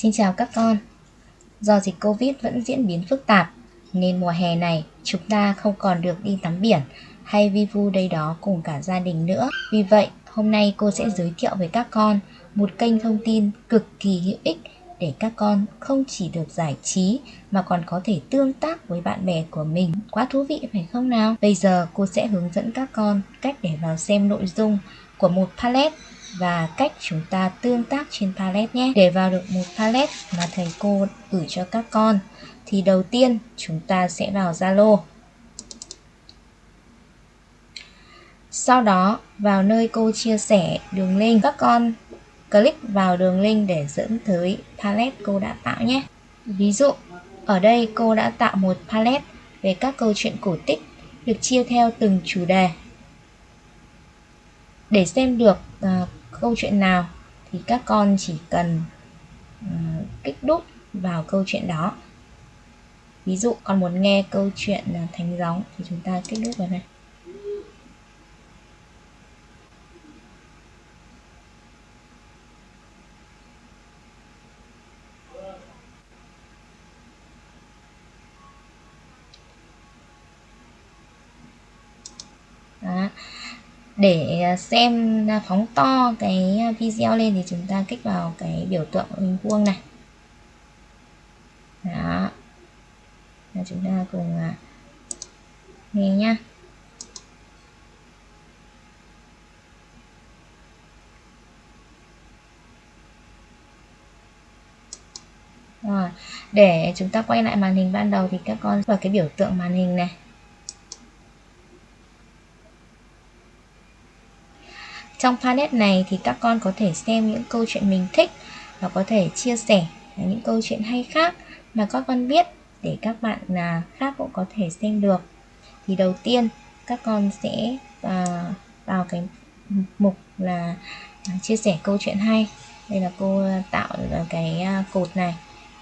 Xin chào các con. Do dịch Covid vẫn diễn biến phức tạp nên mùa hè này chúng ta không còn được đi tắm biển hay vi vu đây đó cùng cả gia đình nữa. Vì vậy, hôm nay cô sẽ giới thiệu với các con một kênh thông tin cực kỳ hữu ích để các con không chỉ được giải trí mà còn có thể tương tác với bạn bè của mình. Quá thú vị phải không nào? Bây giờ cô sẽ hướng dẫn các con cách để vào xem nội dung của một palette và cách chúng ta tương tác trên palette nhé. Để vào được một palette mà thầy cô gửi cho các con thì đầu tiên chúng ta sẽ vào Zalo. Sau đó vào nơi cô chia sẻ đường link các con click vào đường link để dẫn tới palette cô đã tạo nhé. Ví dụ ở đây cô đã tạo một palette về các câu chuyện cổ tích được chia theo từng chủ đề. Để xem được uh, câu chuyện nào thì các con chỉ cần uh, kích đúc vào câu chuyện đó. Ví dụ con muốn nghe câu chuyện uh, thánh gióng thì chúng ta kích đúc vào đây. Để à, xem à, phóng to cái à, video lên thì chúng ta kích vào cái biểu tượng hình vuông này. Đó. Và chúng ta cùng nghe nhá. Rồi, để chúng ta quay lại màn hình ban đầu thì các con vào cái biểu tượng màn hình này. Trong palette này thì các con có thể xem những câu chuyện mình thích và có thể chia sẻ những câu chuyện hay khác mà các con biết để các bạn là khác cũng có thể xem được. Thì đầu tiên các con sẽ vào, vào cái mục là à, chia sẻ câu chuyện hay. Đây là cô à, tạo cái à, cột này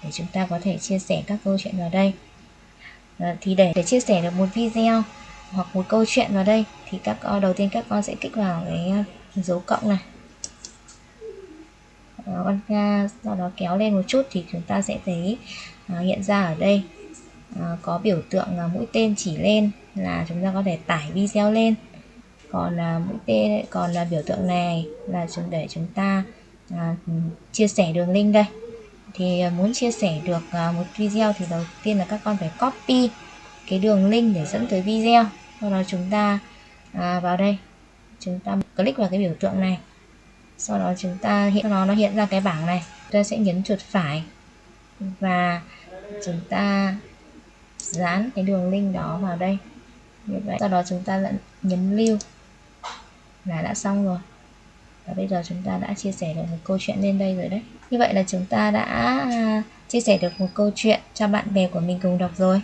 để chúng ta có thể chia sẻ các câu chuyện vào đây. À, thì để để chia sẻ được một video hoặc một câu chuyện vào đây thì các con đầu tiên các con sẽ kích vào cái dấu cộng này. Đó, con sau đó kéo lên một chút thì chúng ta sẽ thấy uh, hiện ra ở đây uh, có biểu tượng uh, mũi tên chỉ lên là chúng ta có thể tải video lên. Còn uh, mũi tên còn là uh, biểu tượng này là chúng để chúng ta uh, chia sẻ đường link đây. Thì uh, muốn chia sẻ được uh, một video thì đầu tiên là các con phải copy cái đường link để dẫn tới video. Sau đó chúng ta uh, vào đây chúng ta click vào cái biểu tượng này. Sau đó chúng ta hiện, nó nó hiện ra cái bảng này. Chúng ta sẽ nhấn chuột phải. Và chúng ta dán cái đường link đó vào đây. Như vậy, sau đó chúng ta lại nhấn lưu. Là đã xong rồi. Và bây giờ chúng ta đã chia sẻ được một câu chuyện lên đây rồi đấy. Như vậy là chúng ta đã chia sẻ được một câu chuyện cho bạn bè của mình cùng đọc rồi.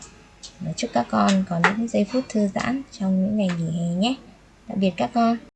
Chúc các con có những giây phút thư giãn trong những ngày nghỉ hè nhé tạm biệt các con.